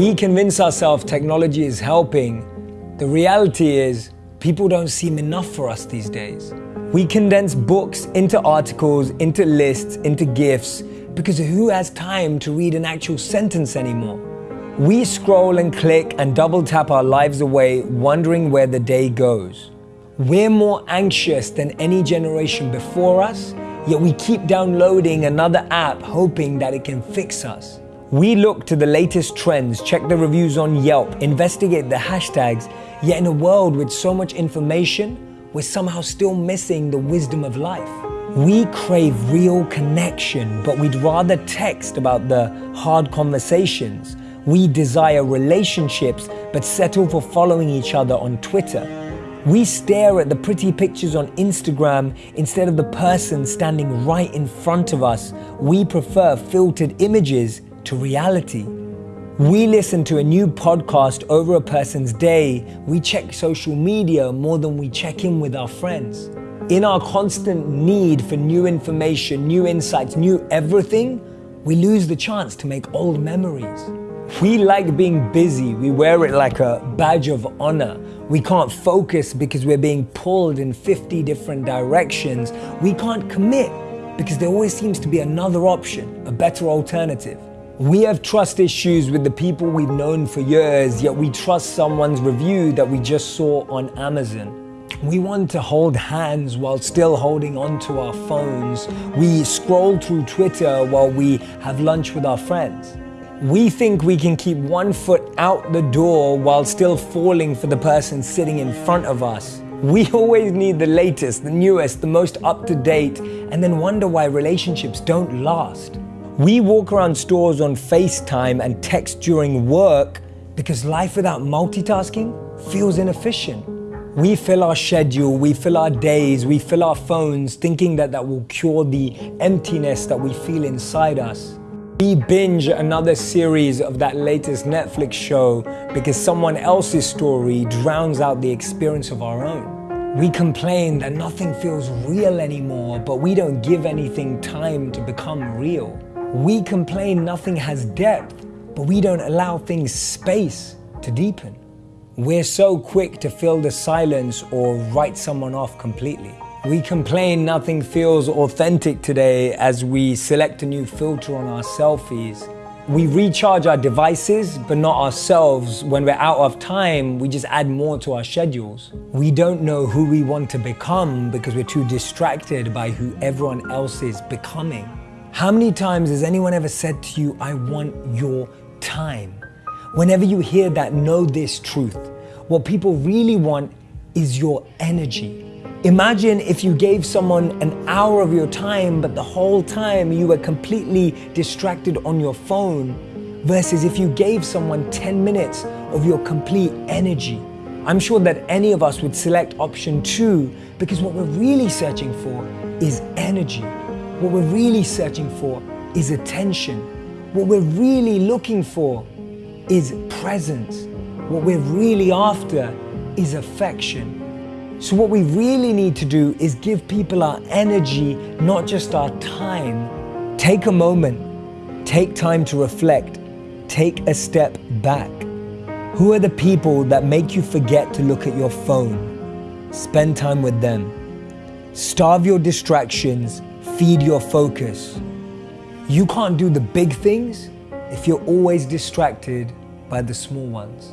We convince ourselves technology is helping. The reality is, people don't seem enough for us these days. We condense books into articles, into lists, into GIFs, because who has time to read an actual sentence anymore? We scroll and click and double tap our lives away, wondering where the day goes. We're more anxious than any generation before us, yet we keep downloading another app hoping that it can fix us. We look to the latest trends, check the reviews on Yelp, investigate the hashtags, yet in a world with so much information, we're somehow still missing the wisdom of life. We crave real connection, but we'd rather text about the hard conversations. We desire relationships, but settle for following each other on Twitter. We stare at the pretty pictures on Instagram instead of the person standing right in front of us. We prefer filtered images to reality. We listen to a new podcast over a person's day. We check social media more than we check in with our friends. In our constant need for new information, new insights, new everything, we lose the chance to make old memories. We like being busy. We wear it like a badge of honor. We can't focus because we're being pulled in 50 different directions. We can't commit because there always seems to be another option, a better alternative. We have trust issues with the people we've known for years, yet we trust someone's review that we just saw on Amazon. We want to hold hands while still holding onto our phones. We scroll through Twitter while we have lunch with our friends. We think we can keep one foot out the door while still falling for the person sitting in front of us. We always need the latest, the newest, the most up to date, and then wonder why relationships don't last. We walk around stores on FaceTime and text during work because life without multitasking feels inefficient. We fill our schedule, we fill our days, we fill our phones thinking that that will cure the emptiness that we feel inside us. We binge another series of that latest Netflix show because someone else's story drowns out the experience of our own. We complain that nothing feels real anymore, but we don't give anything time to become real. We complain nothing has depth, but we don't allow things space to deepen. We're so quick to fill the silence or write someone off completely. We complain nothing feels authentic today as we select a new filter on our selfies. We recharge our devices, but not ourselves. When we're out of time, we just add more to our schedules. We don't know who we want to become because we're too distracted by who everyone else is becoming. How many times has anyone ever said to you, I want your time? Whenever you hear that, know this truth. What people really want is your energy. Imagine if you gave someone an hour of your time, but the whole time you were completely distracted on your phone, versus if you gave someone 10 minutes of your complete energy. I'm sure that any of us would select option two because what we're really searching for is energy. What we're really searching for is attention. What we're really looking for is presence. What we're really after is affection. So, what we really need to do is give people our energy, not just our time. Take a moment, take time to reflect, take a step back. Who are the people that make you forget to look at your phone? Spend time with them. Starve your distractions feed your focus. You can't do the big things if you're always distracted by the small ones.